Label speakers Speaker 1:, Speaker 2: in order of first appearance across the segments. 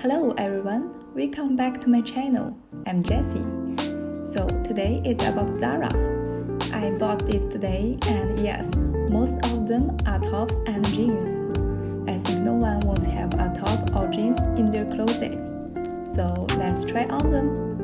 Speaker 1: Hello everyone, welcome back to my channel. I'm Jessie. So today is about Zara. I bought this today and yes, most of them are tops and jeans. I think no one wants have a top or jeans in their closet. So let's try on them.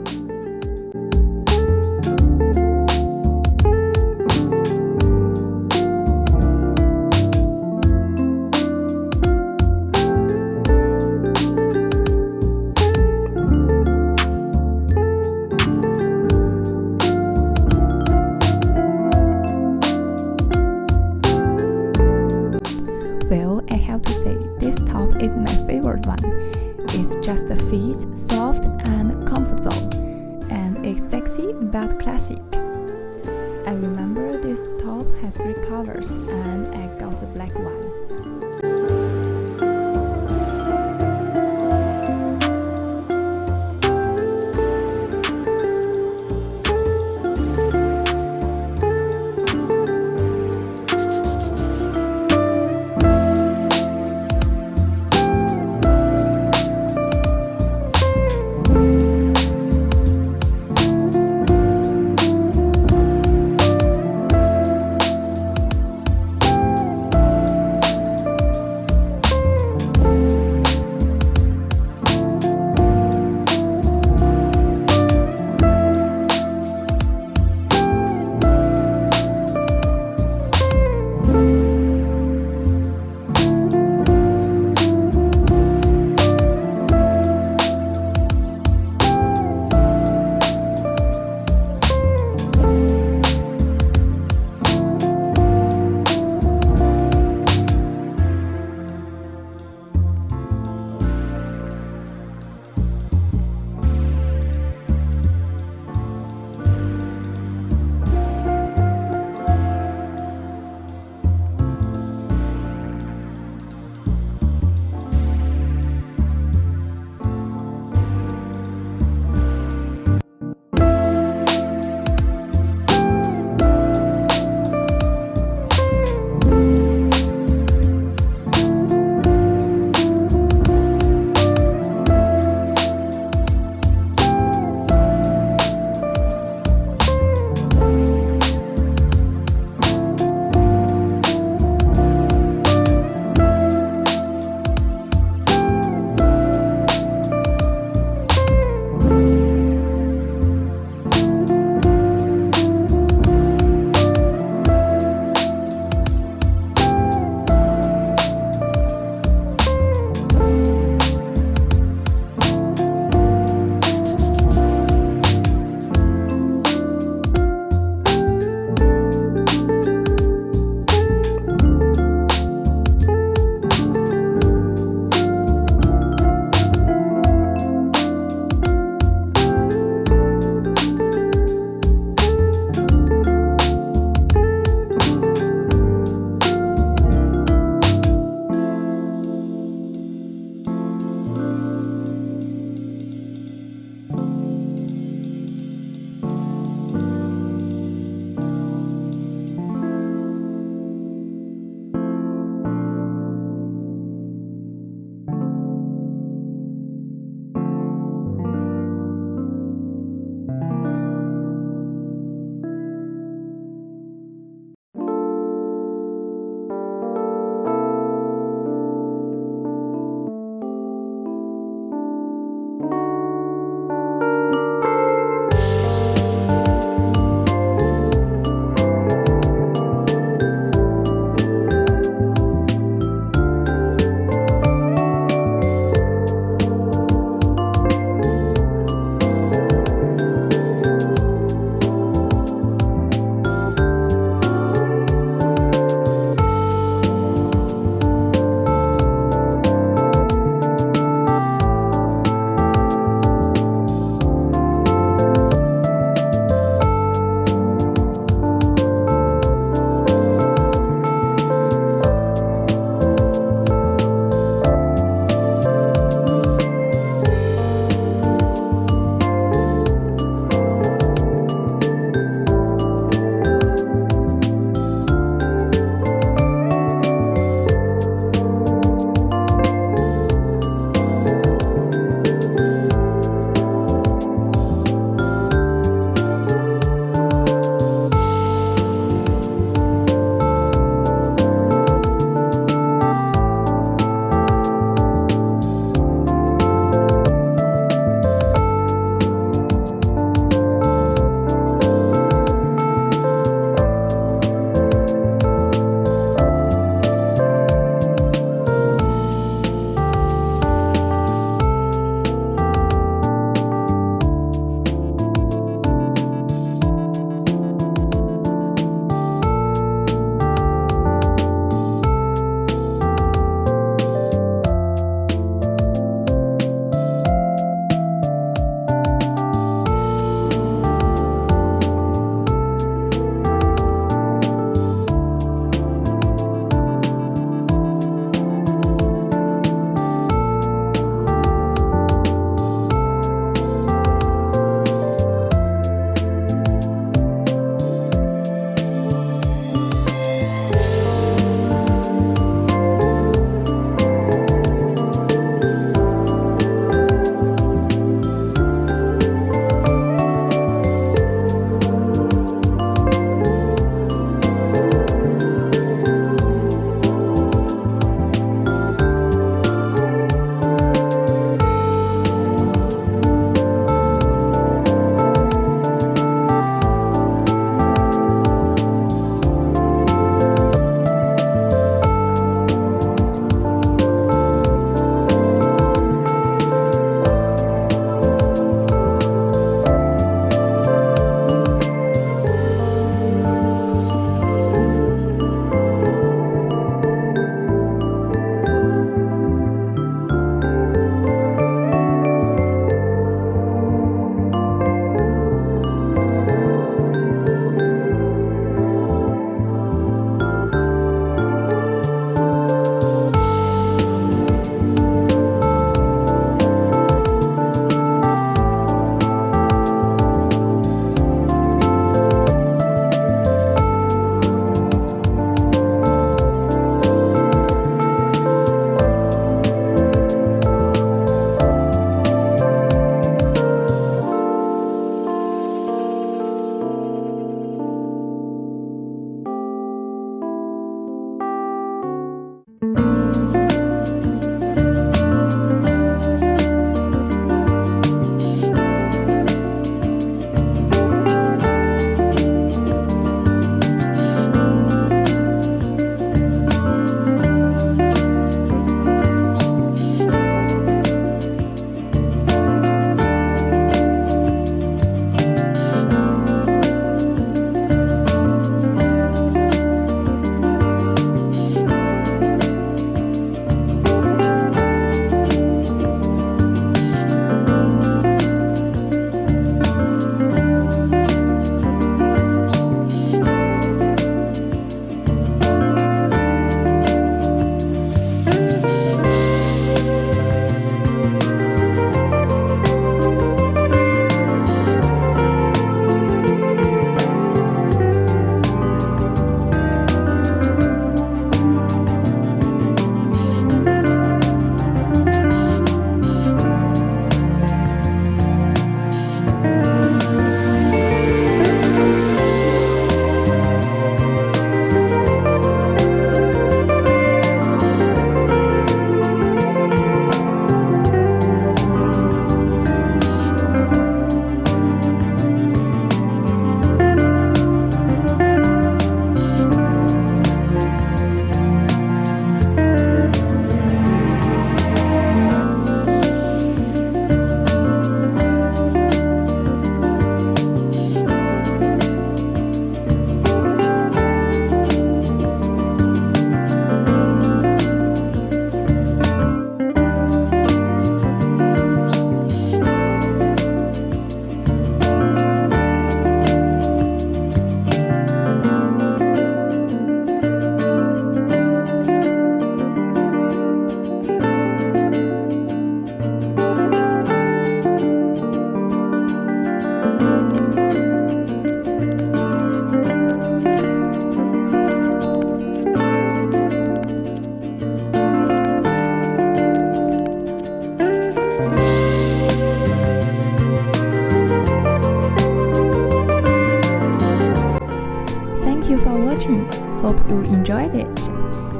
Speaker 1: Hope you enjoyed it.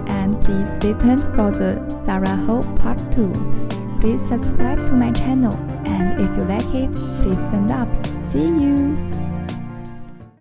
Speaker 1: And please stay tuned for the Zara haul part 2. Please subscribe to my channel and if you like it, please send up. See you!